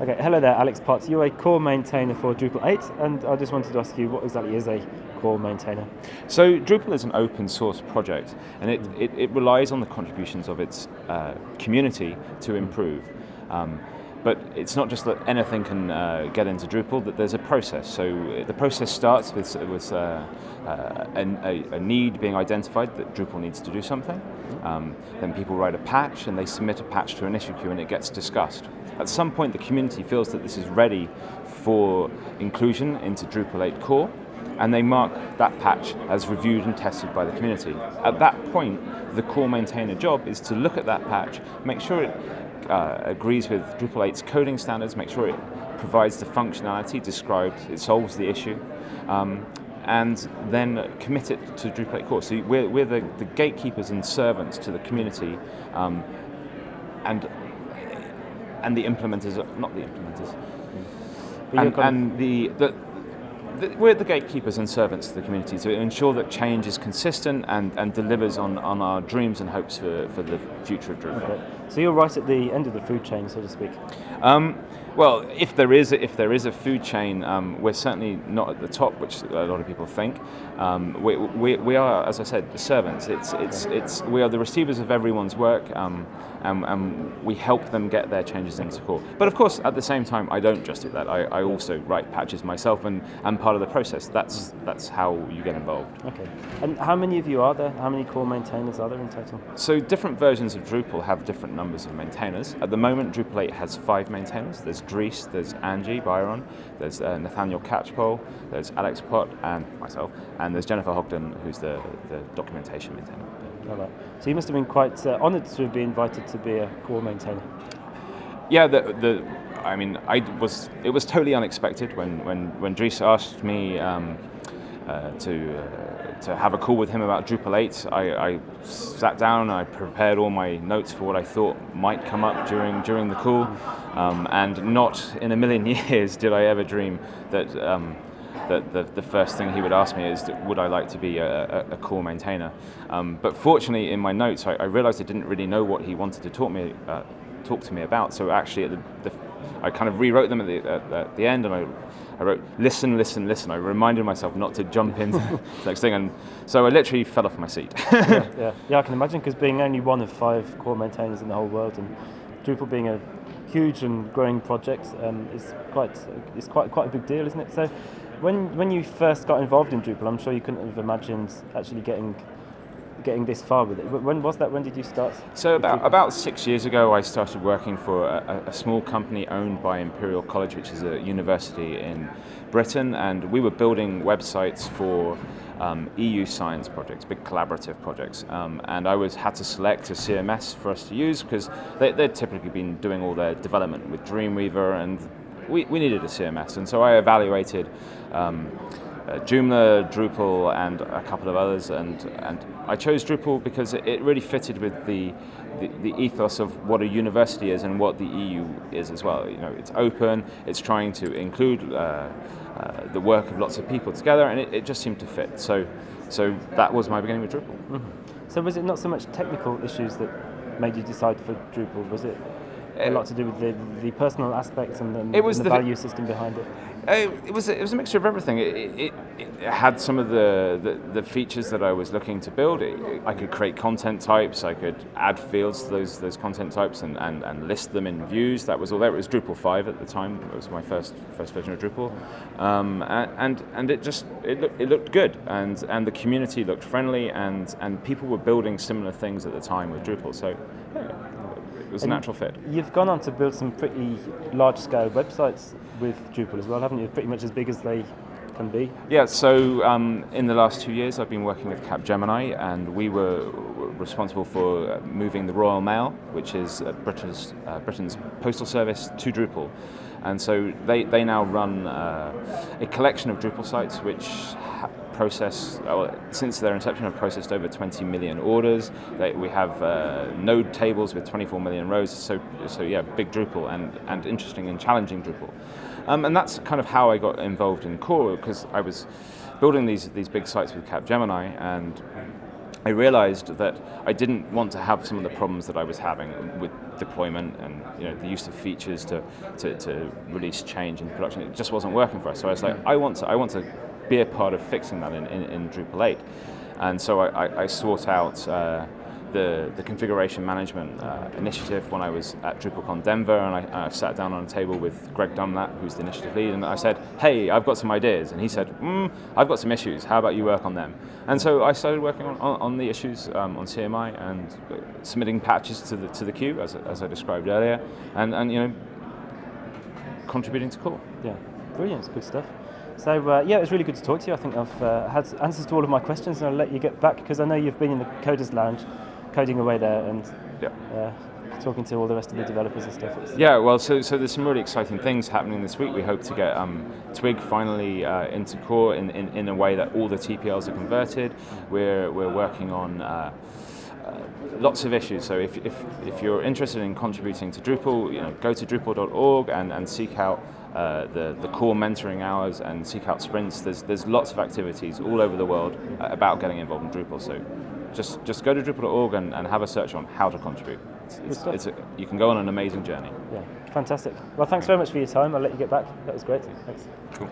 Okay, hello there, Alex Potts. You're a core maintainer for Drupal 8, and I just wanted to ask you what exactly is a core maintainer? So Drupal is an open source project, and it, it, it relies on the contributions of its uh, community to improve. Um, but it's not just that anything can uh, get into Drupal, that there's a process. So the process starts with, with uh, uh, a, a, need being identified that Drupal needs to do something. Um, then people write a patch and they submit a patch to an issue queue and it gets discussed. At some point the community feels that this is ready for inclusion into Drupal 8 core and they mark that patch as reviewed and tested by the community. At that point, the core maintainer job is to look at that patch, make sure it uh, agrees with Drupal 8's coding standards, make sure it provides the functionality described, it solves the issue, um, and then commit it to Drupal 8 core. So we're, we're the, the, gatekeepers and servants to the community, um, and and the implementers, not the implementers, and, and the, the the, we're the gatekeepers and servants to the community to ensure that change is consistent and, and delivers on, on our dreams and hopes for, for the future of Drupal. Okay. So you're right at the end of the food chain, so to speak. Um, well, if there is a, if there is a food chain, um, we're certainly not at the top, which a lot of people think. Um, we, we, we, are, as I said, the servants. It's, it's, it's, we are the receivers of everyone's work, um, and, and, we help them get their changes into core. But of course, at the same time, I don't just do that. I, I also write patches myself, and, and part of the process. That's, that's how you get involved. Okay. And how many of you are there? How many core maintainers are there in total? So different versions of Drupal have different numbers of maintainers. At the moment, Drupal 8 has five maintainers. There's Dries, there's Angie Byron, there's uh, Nathaniel Catchpole, there's Alex Pott, and myself, and there's Jennifer Hodgdon, who's the, the documentation maintainer. Right. So you must have been quite uh, honoured to be invited to be a core maintainer. Yeah, the, the I mean, I was. It was totally unexpected when when when Dries asked me um, uh, to uh, to have a call with him about Drupal 8. I, I, sat down I prepared all my notes for what I thought might come up during during the call, um, and not in a million years did I ever dream that. Um, that the, the first thing he would ask me is, would I like to be a, a, a core maintainer? Um, but fortunately, in my notes, I, I, realized I didn't really know what he wanted to talk me, uh, talk to me about. So actually, at the, the, I kind of rewrote them at the, at, at the end, and I, I wrote, listen, listen, listen. I reminded myself not to jump into the next thing, and so I literally fell off my seat. yeah, yeah, yeah, I can imagine, because being only one of five core maintainers in the whole world, and Drupal being a huge and growing project um, is quite, it's quite, quite a big deal, isn't it? So when, when you first got involved in Drupal, I'm sure you couldn't have imagined actually getting getting this far with it. When was that? When did you start? So about about six years ago, I started working for a, a, small company owned by Imperial College, which is a university in Britain, and we were building websites for um, EU science projects, big collaborative projects. Um, and I was had to select a CMS for us to use because they, would typically been doing all their development with Dreamweaver, and we, we needed a CMS. And so I evaluated. Um, Joomla, Drupal, and a couple of others, and and I chose Drupal because it, it really fitted with the, the, the ethos of what a university is and what the EU is as well. You know, it's open, it's trying to include uh, uh, the work of lots of people together, and it, it, just seemed to fit. So, so that was my beginning with Drupal. Mm -hmm. So was it not so much technical issues that made you decide for Drupal? Was it a lot to do with the, the personal aspects and the, it was and the, the value system behind it? Uh, it was a, it was a mixture of everything. It, it, it had some of the, the, the, features that I was looking to build. I could create content types. I could add fields to those those content types and, and, and list them in views. That was all there. It was Drupal 5 at the time. It was my first first version of Drupal, um, and and it just it looked it looked good, and and the community looked friendly, and and people were building similar things at the time with Drupal. So. Yeah it was and a natural fit. You've gone on to build some pretty large-scale websites with Drupal as well, haven't you? Pretty much as big as they can be. Yeah, so um, in the last two years I've been working with Capgemini and we were responsible for moving the Royal Mail, which is uh, Britain's, uh, Britain's postal service, to Drupal. And so they, they now run uh, a collection of Drupal sites which process, well, since their inception, have processed over 20 million orders. They, we have uh, node tables with 24 million rows. So, so yeah, big Drupal and, and interesting and challenging Drupal. Um, and that's kind of how I got involved in Core because I was building these these big sites with Capgemini and I realized that I didn't want to have some of the problems that I was having with deployment and you know the use of features to, to, to release change in production. It just wasn't working for us. So I was like, I want to, I want to be a part of fixing that in, in, in Drupal 8. And so I, I, sought out uh, the, the configuration management uh, initiative when I was at DrupalCon Denver, and I, I, sat down on a table with Greg Dunlap, who's the initiative lead, and I said, "Hey, I've got some ideas," and he said, mm, "I've got some issues. How about you work on them?" And so I started working on, on, on the issues um, on CMI and submitting patches to the to the queue, as, as I described earlier, and and you know, contributing to core. Yeah, brilliant, it's good stuff. So uh, yeah, it was really good to talk to you. I think I've uh, had answers to all of my questions, and I'll let you get back because I know you've been in the Coders Lounge coding away there and yeah. uh, talking to all the rest of the developers and stuff. Yeah, well, so, so there's some really exciting things happening this week. We hope to get um, Twig finally uh, into core in, in, in, a way that all the TPLs are converted. We're, we're working on uh, uh, lots of issues. So if, if, if you're interested in contributing to Drupal, you know, go to drupal.org and, and seek out uh, the, the core mentoring hours and seek out sprints. There's, there's lots of activities all over the world about getting involved in Drupal. So just just go to Drupal.org and, and have a search on how to contribute. It's, it's, it's a, you can go on an amazing journey. Yeah, fantastic. Well, thanks very much for your time. I'll let you get back. That was great. Thanks. Cool.